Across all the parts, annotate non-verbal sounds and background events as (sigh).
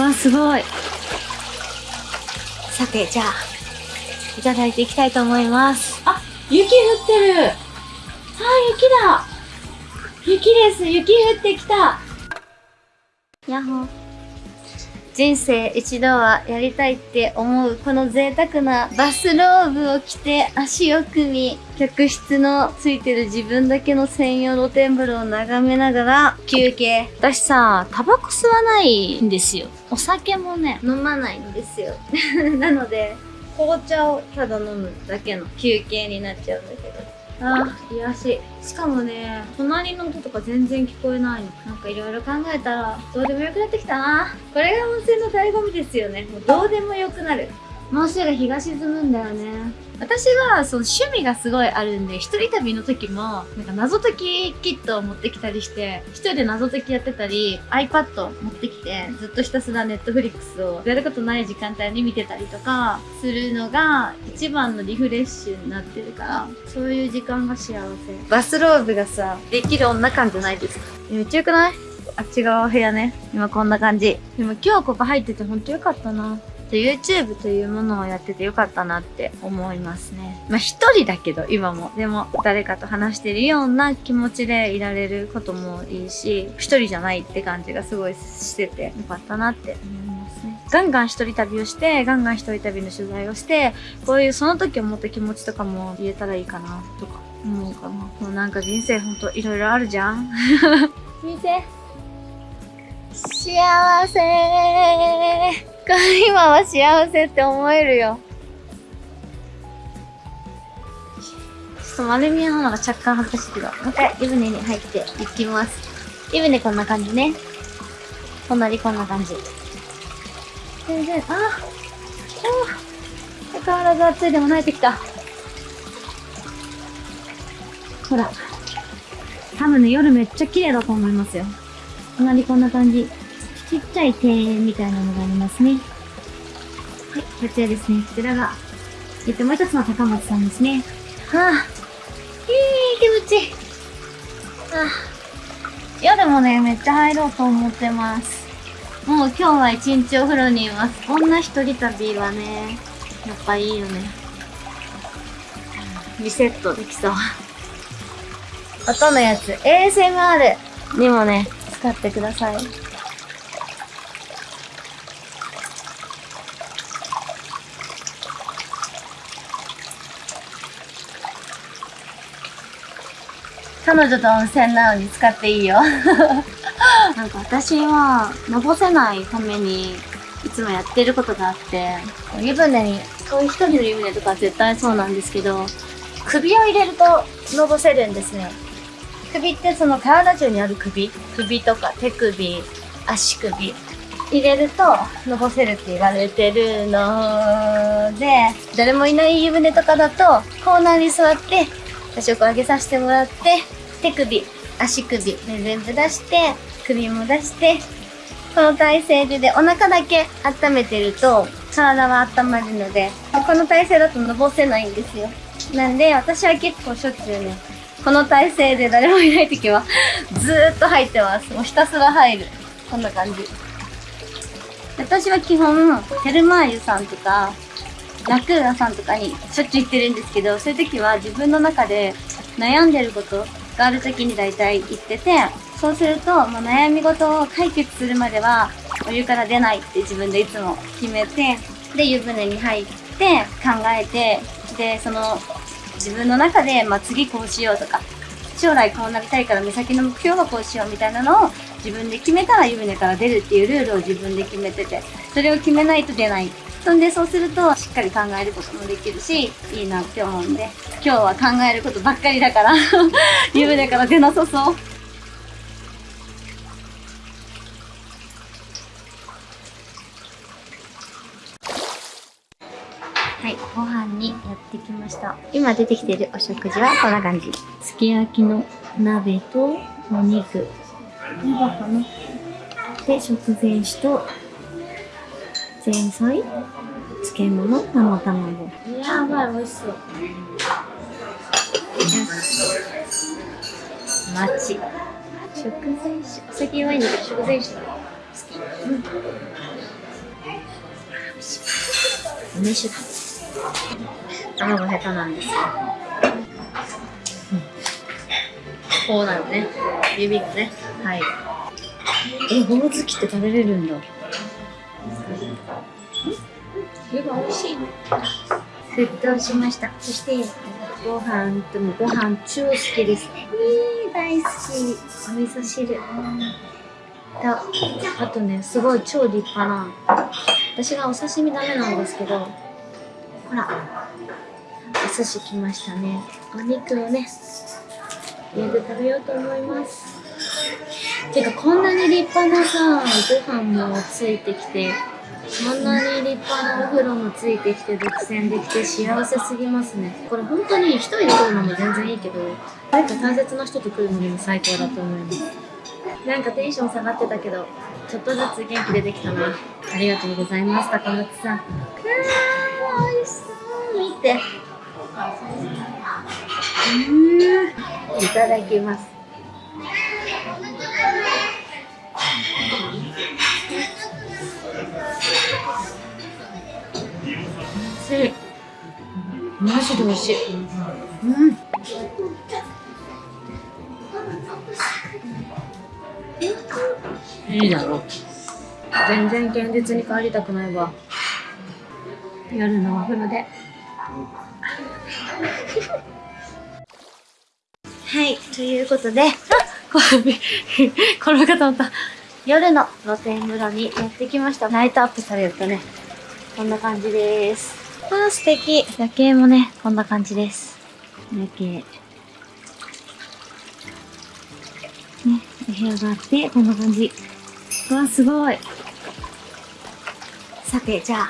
わ、すごい。さて、じゃあ、いただいていきたいと思います。あ、雪降ってる。あー、雪だ。雪です。雪降ってきた。やっほー人生一度はやりたいって思うこの贅沢なバスローブを着て足を組み客室のついてる自分だけの専用露天風呂を眺めながら休憩私さタバコ吸わないんですよ。お酒もね飲まないんですよ。(laughs) なので紅茶をただ飲むだけの休憩になっちゃうんだけど。あー癒し。しかもね隣の音とか全然聞こえないの。なんかいろいろ考えたらどうでもよくなってきたな。これが温泉の醍醐味ですよね。もうどうでもよくなる。もうすぐ日が沈むんだよね。私はその趣味がすごいあるんで一人旅の時もなんか謎解きキットを持ってきたりして一人で謎解きやってたり iPad 持ってきてずっとひたすら Netflix をやることない時間帯に見てたりとかするのが一番のリフレッシュになってるからそういう時間が幸せ。バスローブがさできる女感じゃないですか。めっちゃよくない？あっち側部屋ね。今こんな感じ。でも今日ここ入っててほんとよかったなで YouTube というものをやっててよかったなって思いますね。まあ一人だけど今も。でも誰かと話してるような気持ちでいられることもいいし、一人じゃないって感じがすごいしててよかったなって思いますね。ガンガン一人旅をして、ガンガン一人旅の取材をして、こういうその時思った気持ちとかも言えたらいいかなとか思うかな。もうなんか人生ほんといろいろあるじゃん見て。(laughs) 幸せ (laughs) 今は幸せって思えるよ。ちょっと丸見えなのが若干恥ずかしいけど、もう一回湯船に入っていきます。湯船こんな感じね。隣こんな感じ。全然、ああ相変わらず暑いでも慣れてきた。ほら。多分ね、夜めっちゃ綺麗だと思いますよ。隣こんな感じ。ちっちゃい庭園みたいなのがありますね。はい、こちらですね。こちらが、えっと、もう一つの高松さんですね。はあ、いい気持ちいい。はあ、夜もね、めっちゃ入ろうと思ってます。もう今日は一日お風呂にいます。女一人旅はね、やっぱいいよね。リセットできそう。音のやつ、ASMR にもね、使ってください。彼女と温泉なのに使っていいよ。(laughs) なんか私は、のぼせないために、いつもやってることがあって、湯船に、そういう一人の湯船とか絶対そうなんですけど、首を入れるとのぼせるんですね。首ってその体中にある首？首とか手首、足首。入れるとのぼせるって言われてるので、誰もいない湯船とかだと、コーナーに座って、足を上げさせてもらって、手首、足首、ね、全部出して、首も出して、この体勢ででお腹だけ温めてると、体は温まるので、この体勢だとのぼせないんですよ。なんで、私は結構しょっちゅうね、この体勢で誰もいない時は、ずーっと入ってます。もうひたすら入る。こんな感じ。私は基本、ヘルマーユさんとか、ラクーナさんとかにしょっちゅう行ってるんですけど、そういう時は自分の中で悩んでることがある時に大体行ってて、そうすると、もう悩み事を解決するまでは、お湯から出ないって自分でいつも決めて、で、湯船に入って、考えて、で、その、自分の中で、まあ、次こうしようとか、将来こうなりたいから目先の目標はこうしようみたいなのを自分で決めたら湯船から出るっていうルールを自分で決めてて、それを決めないと出ない。そんでそうするとっかり考えることもできるし、いいなって思うんで、今日は考えることばっかりだから、(laughs) 湯船から出なさそう。はい、ご飯にやってきました。今出てきてるお食事はこんな感じ。すき焼きの鍋とお肉。湯葉かなで、食前酒と前菜漬物生卵。やばい、美味しそう。町。食前酒。お酒はいいんだけど、食前酒好き。うん。梅酒だ。卵下手なんですよ。うんこうなるね。指がね。はい。え、ゴム好きって食べれるんだ。湯が美味しい。沸騰しました。そして、ご飯ともご飯超好きです。えー、大好き。お味噌汁。と、あとね、すごい超立派な。私がお刺身ダメなんですけど、ほら、お寿司来ましたね。お肉をね、家で食べようと思います。てか、こんなに立派なさ、ご飯もついてきて、こんなに立派なお風呂もついてきて、独占できて幸せすぎますね。これ本当に一人で来るのも全然いいけど、誰か大切な人と来るのにも最高だと思います。なんかテンション下がってたけど、ちょっとずつ元気出てきたな。ありがとうございます、高松さん。うわー、美味しそう。見て。うーん。いただきます。しい。マジで美味しい。うん。いいだろう。全然現実に帰りたくないわ。夜のお風呂で。はい、ということで、あ転び、転と思った。夜の露天風呂にやってきました。ライトアップされるとね、こんな感じです。あー、素敵。夜景もね、こんな感じです。夜景。ね、お部屋があって、こんな感じ。うわ、すごい。さて、じゃあ、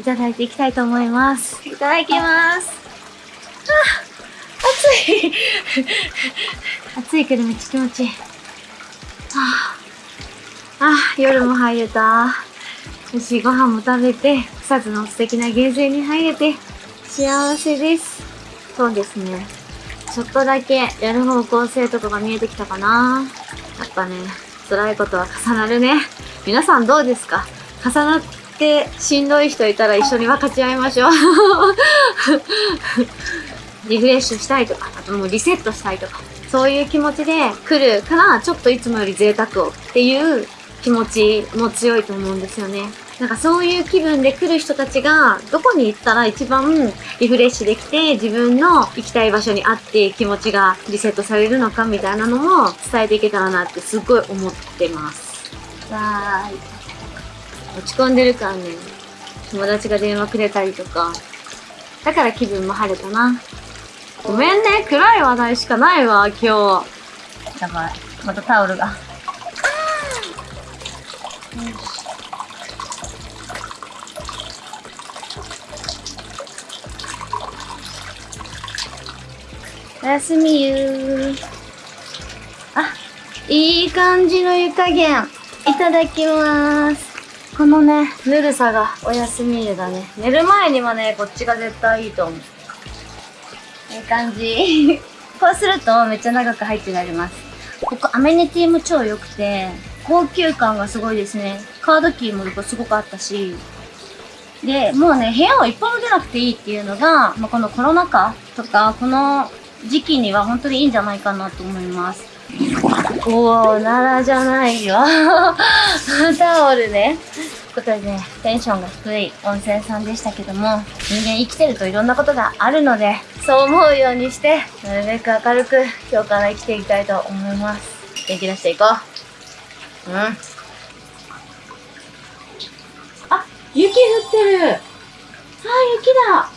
いただいていきたいと思います。いただきます。あ暑い (laughs) 暑いけどめっちゃ気持ちいい。ああ、あ夜も入れた。よしい、ご飯も食べて、草津の素敵なゲーセンに入れて、幸せです。そうですね。ちょっとだけやる方向性とかが見えてきたかな。やっぱね、辛いことは重なるね。皆さんどうですか？重なってしんどい人いたら一緒に分かち合いましょう。(laughs) リフレッシュしたいとか、あともうリセットしたいとか、そういう気持ちで来るから、ちょっといつもより贅沢をっていう気持ちも強いと思うんですよね。なんかそういう気分で来る人たちが、どこに行ったら一番リフレッシュできて、自分の行きたい場所にあって気持ちがリセットされるのかみたいなのも伝えていけたらなってすごい思ってます。わーい。落ち込んでるからね、友達が電話くれたりとか、だから気分も晴れたな。ごめんね、暗い話題しかないわ、今日。やばい。またタオルが。おやすみゆー。あ、いい感じの湯加減。いただきます。このね、ぬるさがおやすみ湯だね。寝る前にはね、こっちが絶対いいと思う。いい感じ。(laughs) こうするとめっちゃ長く入ってられます。ここアメニティも超良くて、高級感がすごいですね。カードキーもすごくあったし。で、もうね、部屋を一歩も出なくていいっていうのが、まあ、このコロナ禍とか、この時期には本当にいいんじゃないかなと思います。おー、奈良じゃないよ。タオルね。ということでね、テンションが低い温泉さんでしたけども、人間生きてるといろんなことがあるので、そう思うようにして、なるべく明るく今日から生きていきたいと思います。元気出していこう。うん。あ、雪降ってる。あ、雪だ。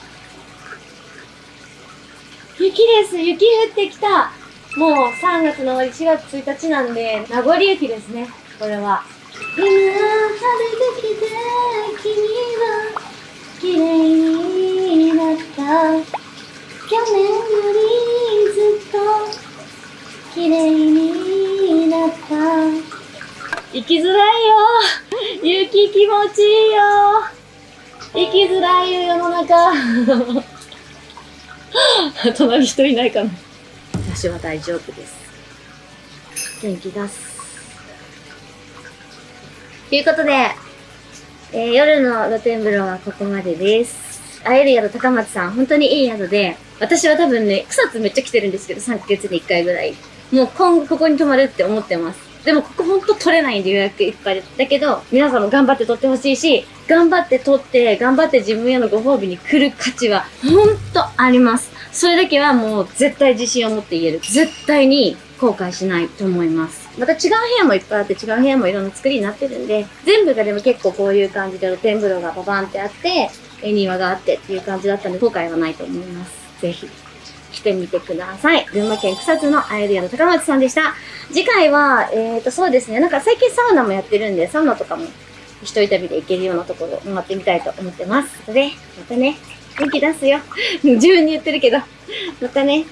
雪です。雪降ってきた。もう3月の終わり4月1日なんで、名残雪ですね。これは。今晴れてきて、君は綺麗になった。去年よりずっと綺麗になった。生きづらいよ。雪気持ちいいよ。生きづらいよ、世の中。(laughs) 隣人いないかな。私は大丈夫です。元気出す。ということで、えー、夜の露天風呂はここまでです。会える宿高松さん、本当にいい宿で、私は多分ね、草津めっちゃ来てるんですけど、3ヶ月に1回ぐらい。もう今後ここに泊まるって思ってます。でもここほんと取れないんで予約いっぱいで。だけど、皆さんも頑張って取ってほしいし、頑張って取って、頑張って自分へのご褒美に来る価値は、ほんとあります。それだけはもう絶対自信を持って言える。絶対に後悔しないと思います。また違う部屋もいっぱいあって、違う部屋もいろんな作りになってるんで、全部がでも結構こういう感じで露天風呂がババンってあって、え庭があってっていう感じだったので、後悔はないと思います。ぜひ。来てみてください。群馬県草津のアイデアの高松さんでした。次回は、えーと、そうですね、なんか最近サウナもやってるんで、サウナとかも一人旅で行けるようなところを回ってみたいと思ってます。それで、またね、元気出すよ。(laughs) 自分に言ってるけど、またね。